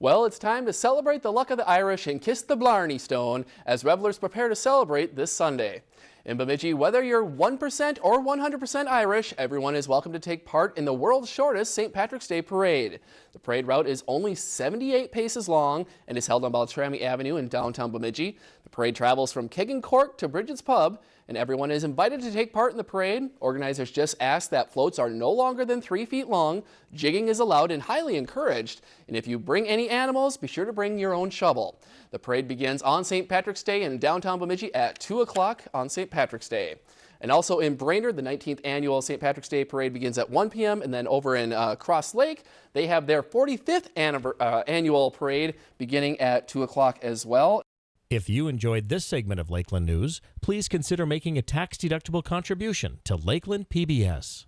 Well, it's time to celebrate the luck of the Irish and kiss the Blarney Stone as revelers prepare to celebrate this Sunday. In Bemidji, whether you're 1% or 100% Irish, everyone is welcome to take part in the world's shortest St. Patrick's Day Parade. The parade route is only 78 paces long and is held on Beltrami Avenue in downtown Bemidji. The parade travels from Keg N Cork to Bridget's Pub, and everyone is invited to take part in the parade. Organizers just ask that floats are no longer than three feet long. Jigging is allowed and highly encouraged. And if you bring any animals, be sure to bring your own shovel. The parade begins on St. Patrick's Day in downtown Bemidji at 2 o'clock on St. Patrick's Day. And also in Brainerd, the 19th annual St. Patrick's Day Parade begins at 1 p.m. And then over in uh, Cross Lake, they have their 45th uh, annual parade beginning at 2 o'clock as well. If you enjoyed this segment of Lakeland News, please consider making a tax-deductible contribution to Lakeland PBS.